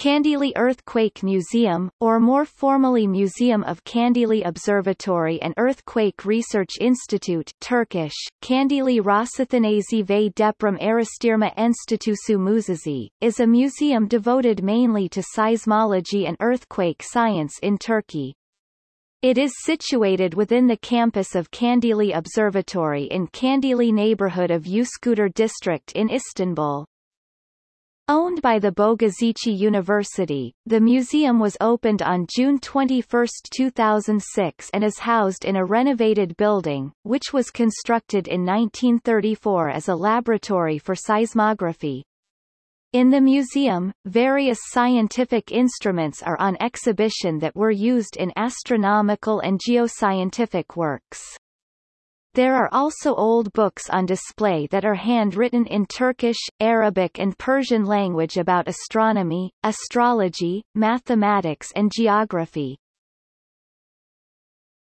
Kandilli Earthquake Museum, or more formally Museum of Kandilli Observatory and Earthquake Research Institute Turkish, Kandilli Rasathanesi ve Deprem Araştırma Enstitüsü Müzesi, is a museum devoted mainly to seismology and earthquake science in Turkey. It is situated within the campus of Kandilli Observatory in Kandilli neighborhood of Üsküdar district in Istanbul. Owned by the Bogazici University, the museum was opened on June 21, 2006 and is housed in a renovated building, which was constructed in 1934 as a laboratory for seismography. In the museum, various scientific instruments are on exhibition that were used in astronomical and geoscientific works. There are also old books on display that are handwritten in Turkish, Arabic and Persian language about astronomy, astrology, mathematics and geography.